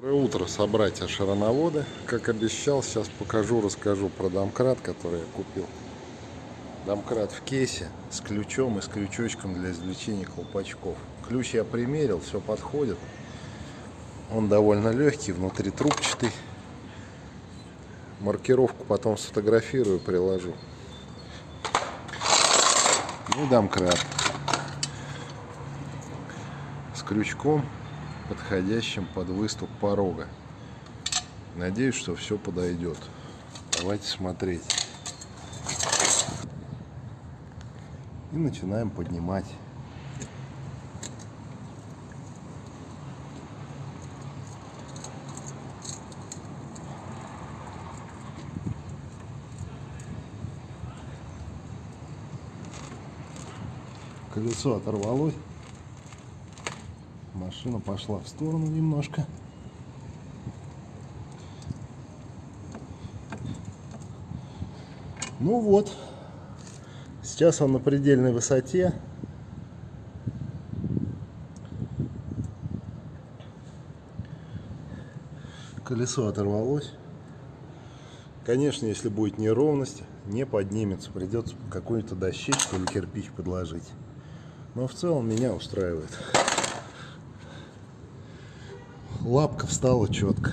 Доброе утро, собратья шароноводы. Как обещал, сейчас покажу, расскажу про домкрат, который я купил. Домкрат в кейсе с ключом и с крючочком для извлечения колпачков. Ключ я примерил, все подходит. Он довольно легкий, внутри трубчатый. Маркировку потом сфотографирую, приложу. Ну, домкрат. С крючком подходящим под выступ порога. Надеюсь, что все подойдет. Давайте смотреть. И начинаем поднимать. Колесо оторвалось. Машина пошла в сторону немножко. Ну вот. Сейчас он на предельной высоте. Колесо оторвалось. Конечно, если будет неровность, не поднимется. Придется какую-то дощечку или кирпич подложить. Но в целом меня устраивает лапка встала четко.